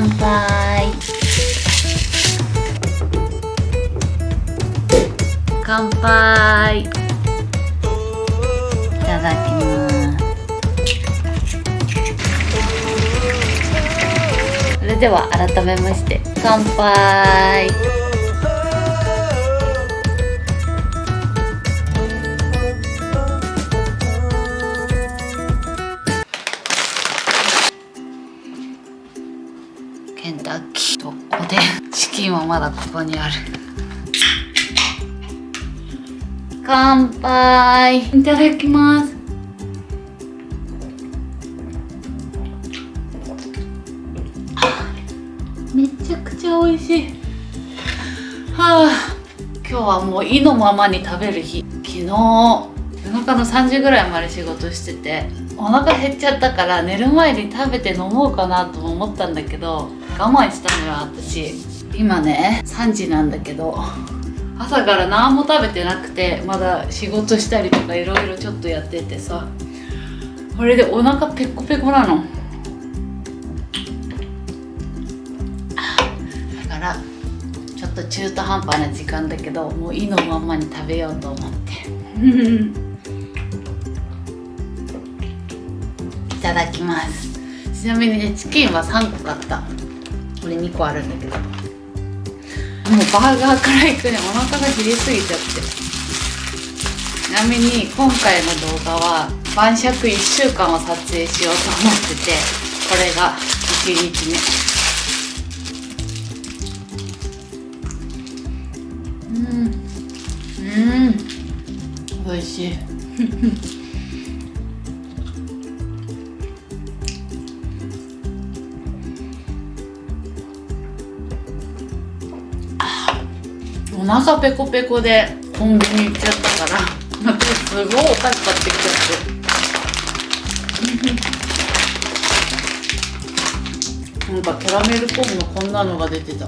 乾杯。乾杯。いただきます。それでは改めまして乾杯まだここにある。乾杯。いただきます。めちゃくちゃ美味しい。はあ。今日はもう意のままに食べる日。昨日夜中の3時ぐらいまで仕事しててお腹減っちゃったから寝る前に食べて飲もうかなとも思ったんだけど我慢したのよ私。今ね3時なんだけど朝から何も食べてなくてまだ仕事したりとかいろいろちょっとやっててさこれでお腹ペコペコなの。だからちょっと中途半端な時間だけどもう意のままに食べようと思って。いただきます。ちなみにねチキンは3個買った。これ2個あるんだけど。もうバーガーから行くねお腹が減りすぎちゃって。ちなみに今回の動画は晩酌1週間を撮影しようと思っててこれが1日目。うん。うん。美味しい。お腹ペコペコでコンビニ行っちゃったから。すごいお菓子買ってきちゃって。なんかキャラメルコーンのこんなのが出てた。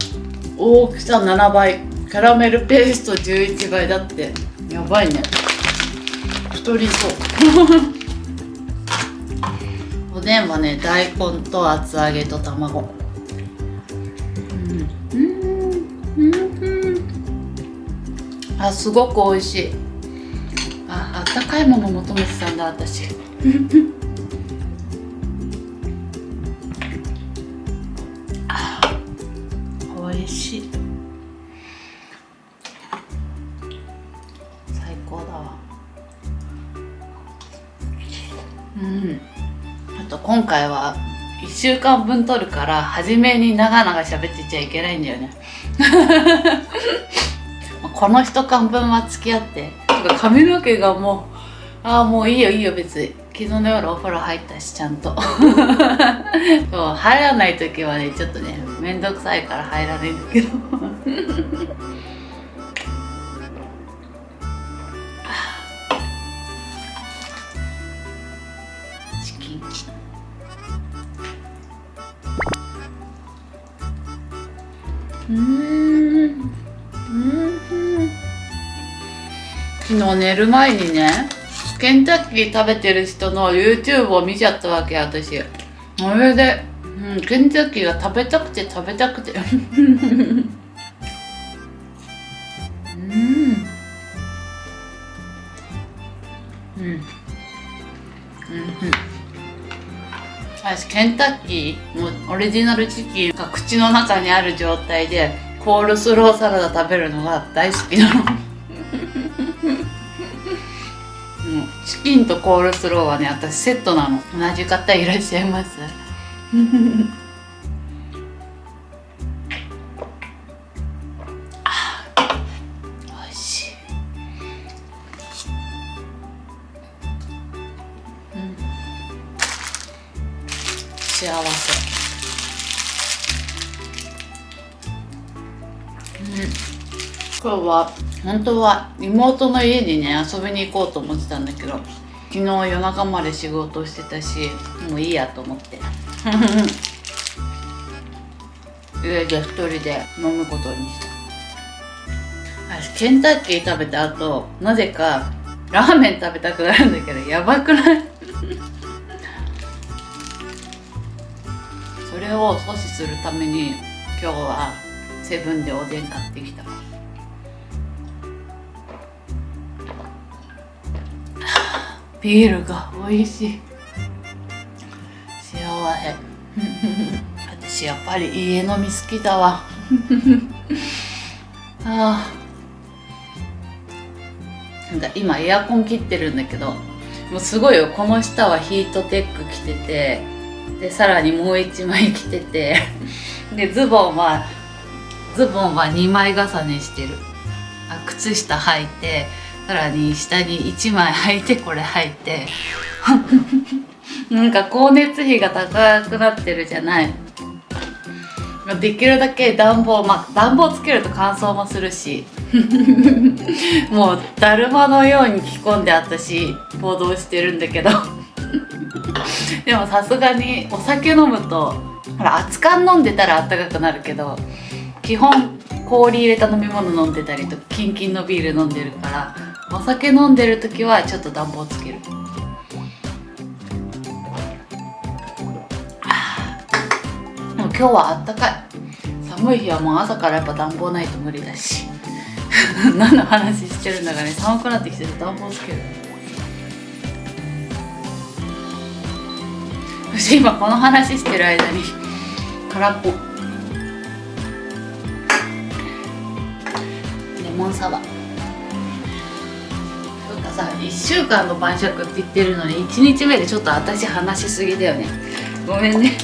大きさ7倍。キャラメルペースト11倍だって。やばいね。太りそう。おでんはね大根と厚揚げと卵。あすごく美味しい。ああったかいもの求めてたんだ私。あ美味しい。最高だわ。うん。あと今回は1週間分撮るから初めに長々喋ってちゃいけないんだよね。この一缶分は付き合って。か髪の毛がもうああもういいよいいよ別に。昨日の夜お風呂入ったしちゃんと。そう入らない時はねちょっとねめんどくさいから入らないんだけど。昨日寝る前にねケンタッキー食べてる人の YouTube を見ちゃったわけ私。それで、うん、ケンタッキーが食べたくて食べたくて。うん。うん。うん。私ケンタッキーもオリジナルチキンが口の中にある状態でコールスローサラダ食べるのが大好きなの。キンとコールスローはね私セットなの。同じ方いらっしゃいます。美味しい、うん、幸せ。今日は本当は妹の家にね遊びに行こうと思ってたんだけど昨日夜中まで仕事してたしもういいやと思って。家で一人で飲むことにした。私ケンタッキー食べた後なぜかラーメン食べたくなるんだけどやばくない？それを阻止するために今日はセブンでおでん買ってきた。ビールが美味しい。幸せ。私やっぱり家飲み好きだわ。あなんか今エアコン切ってるんだけどもうすごいよ。この下はヒートテック着ててでさらにもう1枚着てて でズボンはズボンは2枚重ねしてる。あ靴下履いてさらに下に1枚履いてこれ履いて。なんか光熱費が高くなってるじゃない。できるだけ暖房まあ暖房つけると乾燥もするし。もうだるまのように着込んで私行動してるんだけど。でもさすがにお酒飲むとほら熱燗飲んでたらあったかくなるけど基本氷入れた飲み物飲んでたりとかキンキンのビール飲んでるからお酒飲んでる時はちょっと暖房つける。でも今日はあったかい。寒い日はもう朝からやっぱ暖房ないと無理だし。何の話してるんだかね。寒くなってきてる暖房つける。私今この話してる間に空っぽ。レモンサワー。さ1週間の晩酌って言ってるのに1日目でちょっと私話しすぎだよね。ごめんね。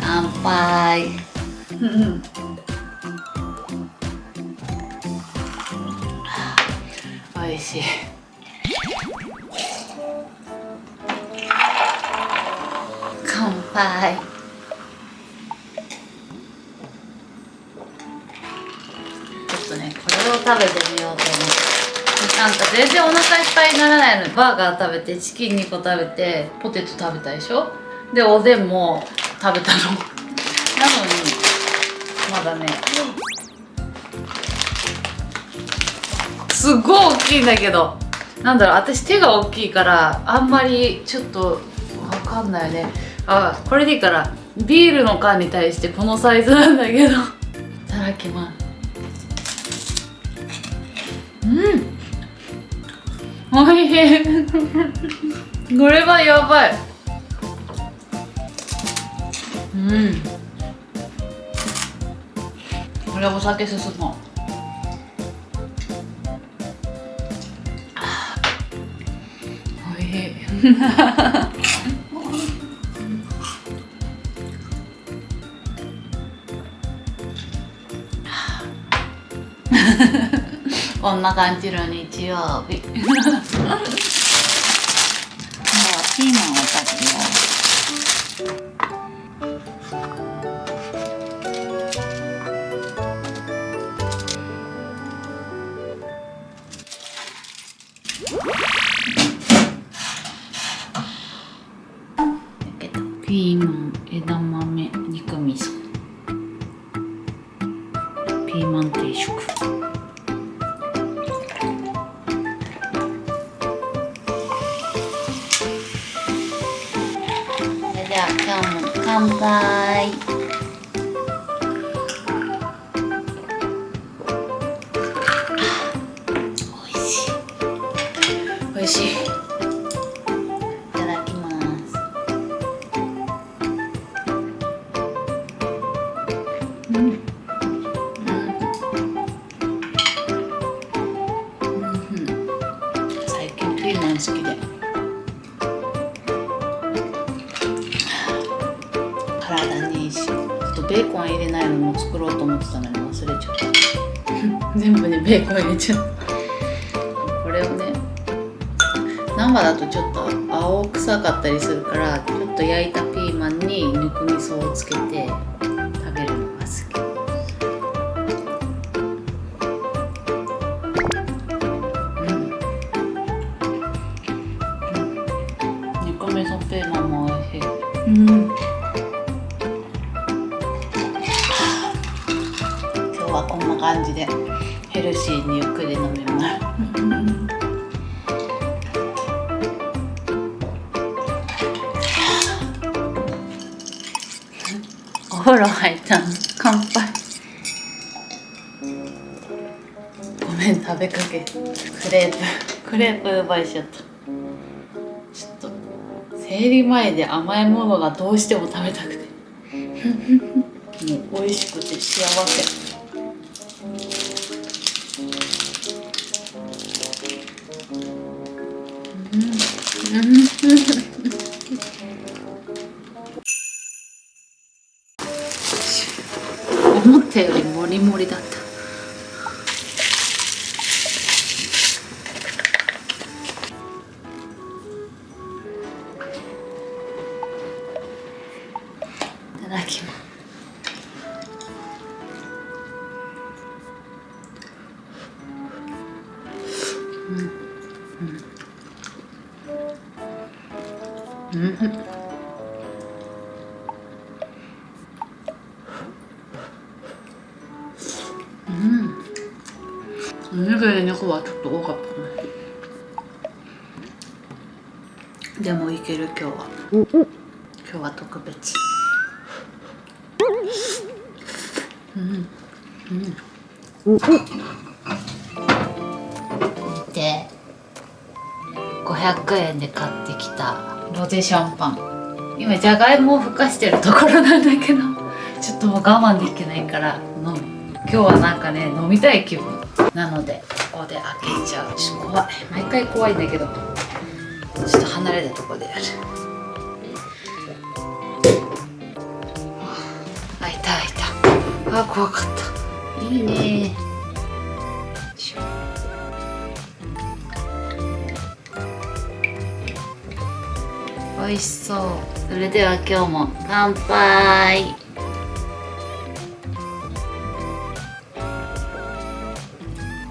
乾杯。うん美味しい。乾杯。ちょっとねこれを食べてみなんか全然お腹いっぱいにならないのにバーガー食べてチキン2個食べてポテト食べたでしょ？でおでんも食べたの。なのにまだね。すごい大きいんだけど。なんだろう私手が大きいからあんまりちょっとわかんないね。あこれでいいからビールの缶に対してこのサイズなんだけど。いただきます。うんおいしい。これはやばい。うん。これお酒進もう。おいしい。こんな感じの日曜日。もうピーマンをしい。いただきます。うん。うん。うん。最近ピーマン好きで。体にいいし。ちょっとベーコン入れないのも作ろうと思ってたのに忘れちゃった。全部にベーコン入れちゃった。ちょっと青臭かったりするからちょっと焼いたピーマンに肉味噌をつけて食べるのが好き。うん。肉味噌ピーマンも美味しい。うん。今日はこんな感じでヘルシーにゆっくり飲めますプクレープ奪いしちゃった。ちょっと生理前で甘いものがどうしても食べたくて。もう美味しくて幸せ。思ったよりモリモリだった。うん。見て500円で買ってきた。ロゼシャンパン。今じゃがいもをふかしてるところなんだけどちょっともう我慢できないから飲む。今日はなんかね飲みたい気分。なのでここで開けちゃう。ちょっと怖い。毎回怖いんだけど。ちょっと離れたとこでやる。あいたあいた。あ怖かったいいね美味しそう。それでは今日も乾杯。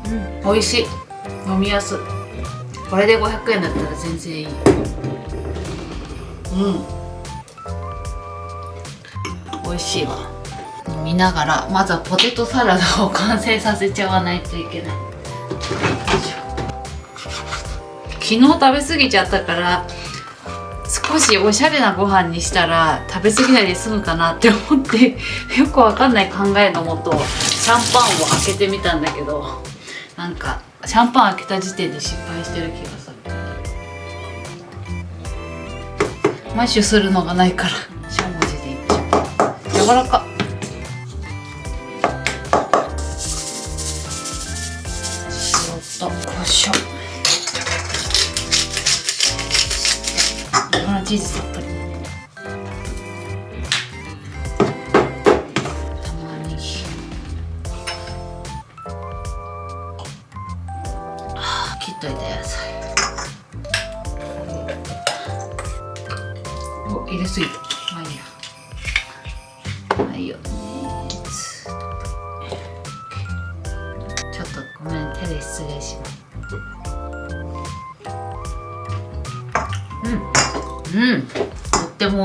うん美味しい。飲みやすい。これで500円だったら全然いい。うん。美味しいわ飲みながらまずはポテトサラダを完成させちゃわないといけない。昨日食べ過ぎちゃったから少しおしゃれなご飯にしたら食べ過ぎないで済むかなって思ってよくわかんない考えのもとシャンパンを開けてみたんだけどなんかシャンパン開けた時点で失敗してる気がする。マッシュするのがないからしゃもじでいっちゃう柔らか。粉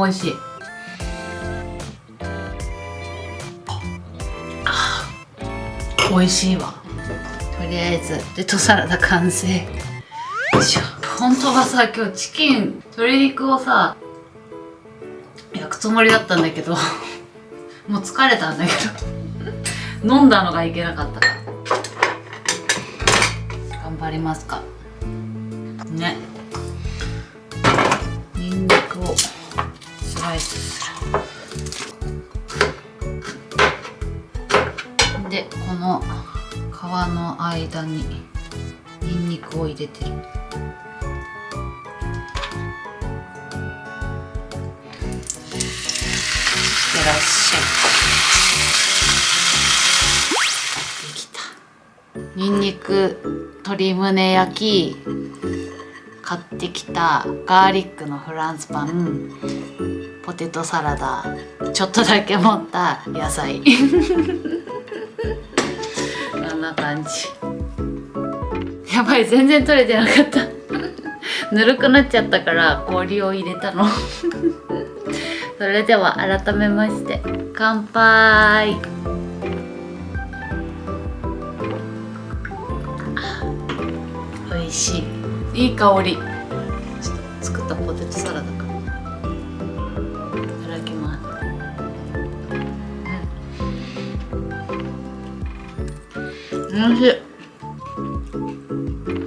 美味しい。美味しいわ。とりあえずレトサラダ完成。よいしょ本当はさ今日チキン鶏肉をさ焼くつもりだったんだけどもう疲れたんだけど飲んだのがいけなかったから。頑張りますか。皮の間にニンニクを入れてる。してらっしゃい。できた。ニンニク鶏胸焼き買ってきたガーリックのフランスパンポテトサラダちょっとだけ持った野菜。じ。やばい全然取れてなかった。ぬるくなっちゃったから氷を入れたの。それでは改めまして乾杯。美味しい。いい香り。ちょっと作ったポテトサラダおいしい。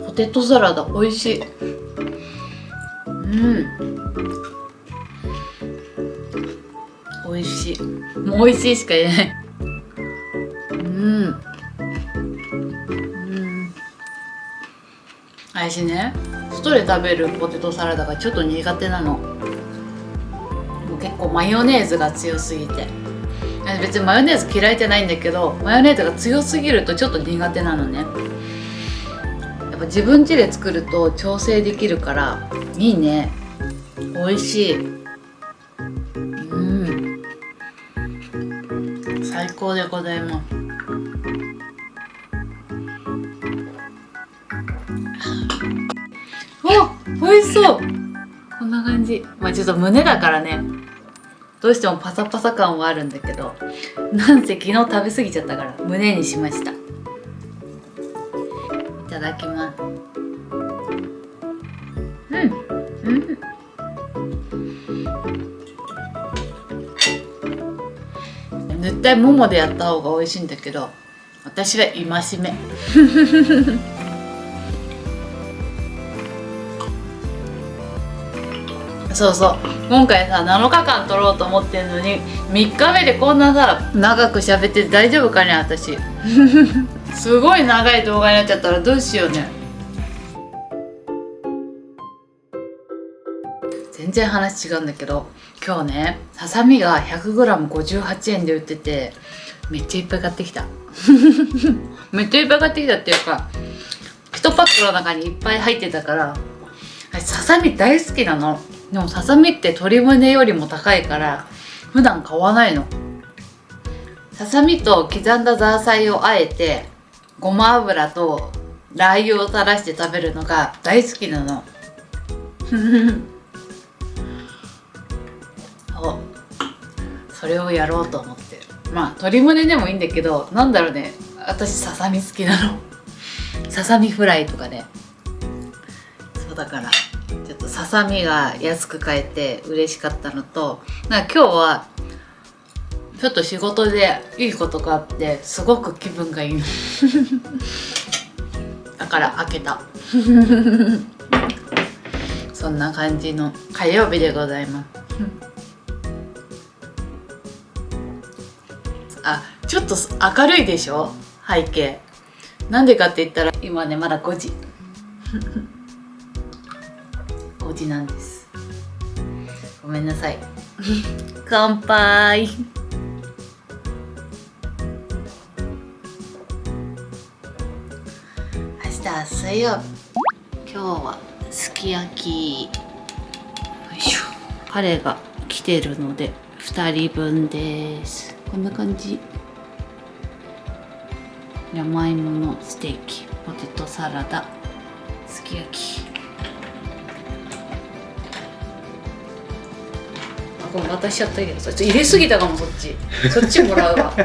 ポテトサラダ美味しい。うん。美味しい。もう美味しいしか言えない。うん。うん。私ね。外で食べるポテトサラダがちょっと苦手なの。もう結構マヨネーズが強すぎて。別にマヨネーズ嫌いじゃないんだけどマヨネーズが強すぎるとちょっと苦手なのね。やっぱ自分家で作ると調整できるからいいね。美味しい。うん。最高でございます。わ美味しそう。こんな感じ。まあちょっと胸だからね。どうしてもパサパサ感はあるんだけどなんせ昨日食べ過ぎちゃったから胸にしました。いただきます。うん。うん。絶対ももでやった方が美味しいんだけど私は戒め。そうそう。今回さ7日間撮ろうと思ってるのに3日目でこんなさ長く喋って大丈夫かね私。すごい長い動画になっちゃったらどうしようね。全然話違うんだけど今日ねささみが 100g58 円で売っててめっちゃいっぱい買ってきた。めっちゃいっぱい買ってきたっていうか1パックの中にいっぱい入ってたからささみ大好きなのでもささみって鶏胸よりも高いから普段買わないの。ささみと刻んだザーサイをあえてごま油とラー油を垂らして食べるのが大好きなの。そうそれをやろうと思って。まあ鶏胸でもいいんだけどなんだろうね。私ささみ好きなの。ささみフライとかね。そうだから。ちょっとささみが安く買えて嬉しかったのとなんか今日はちょっと仕事でいいことがあってすごく気分がいい だから開けた。そんな感じの火曜日でございます。あちょっと明るいでしょ？背景。なんでかって言ったら今ねまだ5時。5時なんです。ごめんなさい。乾杯。明日水曜日。今日はすき焼き。よいしょ。彼が来てるので2人分です。こんな感じ。山芋のステーキポテトサラダすき焼き。あこれ渡しちゃったけどそっち入れすぎたかもそっち。そっちもらうわ。ご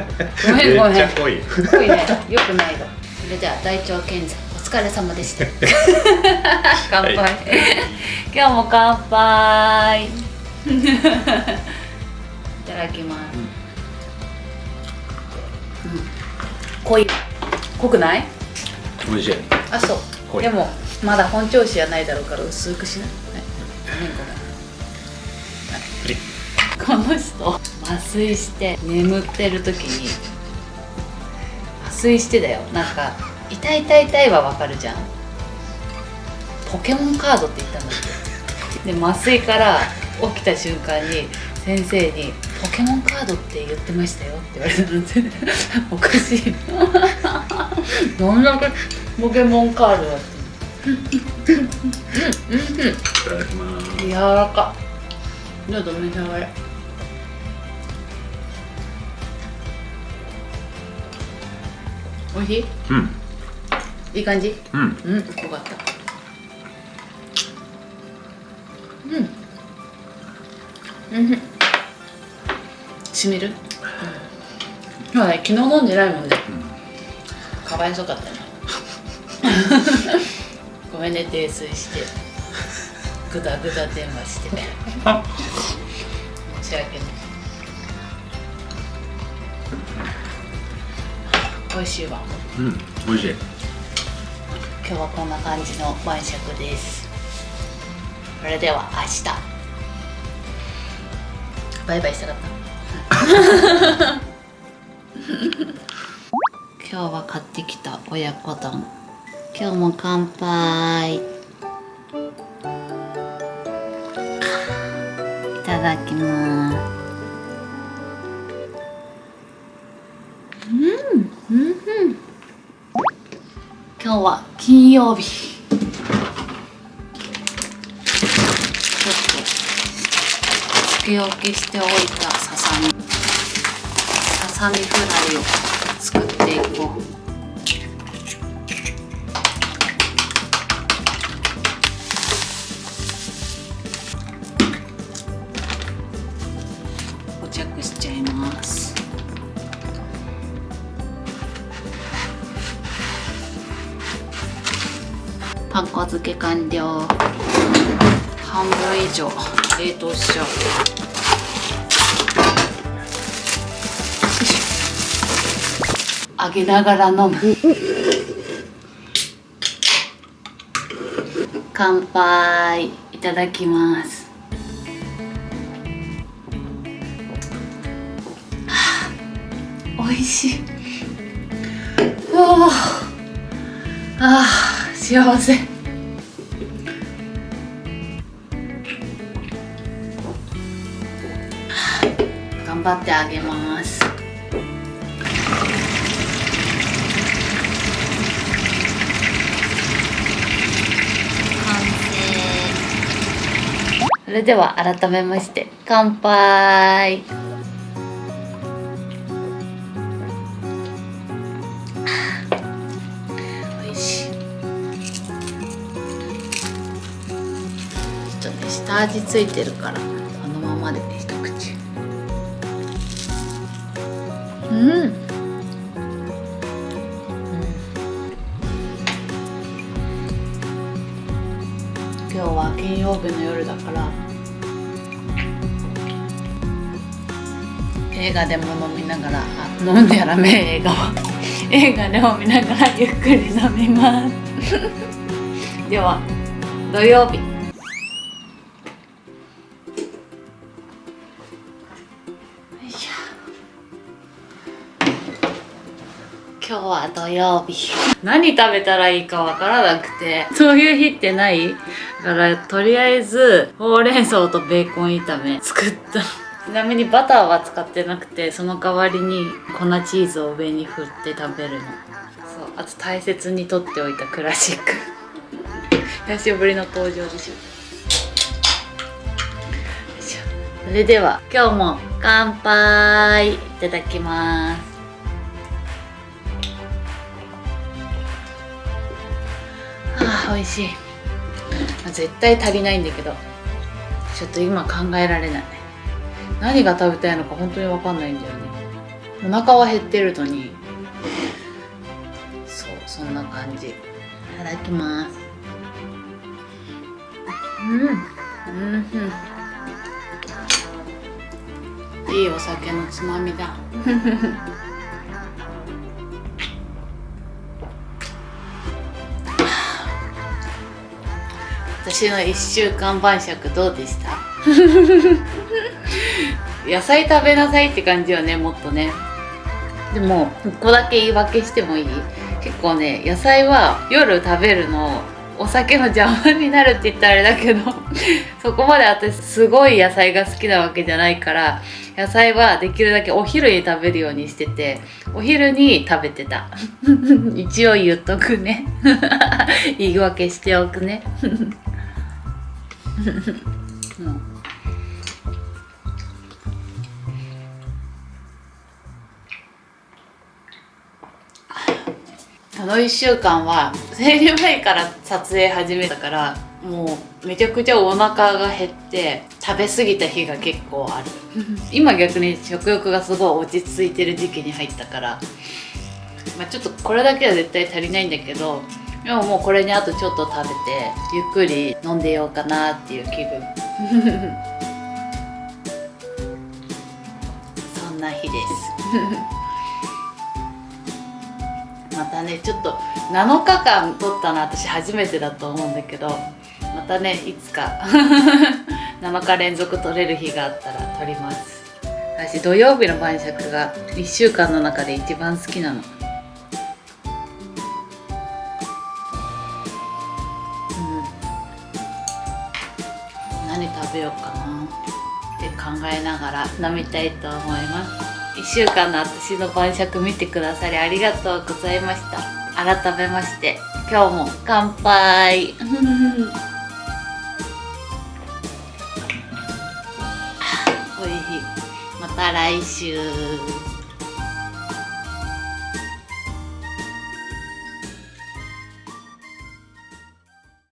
めんごめん。めっ濃い。濃いね。よくないのそれでは大腸健在お疲れ様でした。乾杯、はい今日も乾杯。いただきます、うん。濃い。濃くない？美味しい。あそう。でもまだ本調子じゃないだろうから薄くしない、はい、ごめんごめんこの人麻酔して眠ってる時に麻酔してだよ。なんか「痛い痛い痛い」はわかるじゃん。ポケモンカードって言ったんだってで麻酔から起きた瞬間に先生に「ポケモンカードって言ってましたよ」って言われたのでおかしいどんだけポケモンカードだって。うんうんうんいただきます。柔らか。ちょっと召し上がれおいしい？うん。いい感じ？うん。うんよかった。うん。うん。しみる、うん、昨日飲んでないもんねかわいそうかったね ごめんね泥酔して。グダグダ電話して。申し訳ない美味しいわ。うん美味しい。今日はこんな感じの晩酌です。それでは明日。バイバイしたかった。今日は買ってきた親子丼。今日も乾杯。いただきます今日は金曜日。ちょっとつけ置きしておいたささみ。ささみフライを作っていこう。パン粉漬け完了。半分以上。冷凍しちゃう。揚げながら飲む。乾杯。いただきます。はあ美味しい。幸せ。頑張ってあげます。完成。それでは改めまして乾杯。味ついてるからこのままで。一口。うん。今日は金曜日の夜だから映画でも飲みながらあ飲んでやらめ映画は。映画でも見ながらゆっくり飲みます。では土曜日。は土曜日。何食べたらいいかわからなくて。そういう日ってない？だからとりあえずほうれん草とベーコン炒め作った。ちなみにバターは使ってなくてその代わりに粉チーズを上に振って食べるの。そうあと大切に取っておいたクラシック。久しぶりの登場でしょ。それでは今日も乾杯いただきますあ美味しい。絶対足りないんだけどちょっと今考えられない。何が食べたいのか本当に分かんないんだよね。お腹は減ってるのに。そうそんな感じ。いただきます。うん。うん。うん。いいお酒のつまみだ。私の1週間晩酌どうでした？野菜食べなさいって感じよねもっとね。でも1個だけ言い訳してもいい？結構ね野菜は夜食べるのお酒の邪魔になるって言ったらあれだけど そこまで私すごい野菜が好きなわけじゃないから野菜はできるだけお昼に食べるようにしててお昼に食べてた。一応言っとくね。言い訳しておくね う。んあの1週間は生理前から撮影始めたからもうめちゃくちゃお腹が減って食べ過ぎた日が結構ある。今逆に食欲がすごい落ち着いてる時期に入ったから、まあ、ちょっとこれだけは絶対足りないんだけどでももうこれにあとちょっと食べてゆっくり飲んでようかなっていう気分。そんな日です。またねちょっと7日間撮ったの私初めてだと思うんだけどまたねいつか 7日連続撮れる日があったら撮ります。私土曜日の晩酌が1週間の中で一番好きなの。食べようかなって考えながら飲みたいと思います。1週間の私の晩酌見てくださりありがとうございました。改めまして今日も乾杯。おいしい。また来週。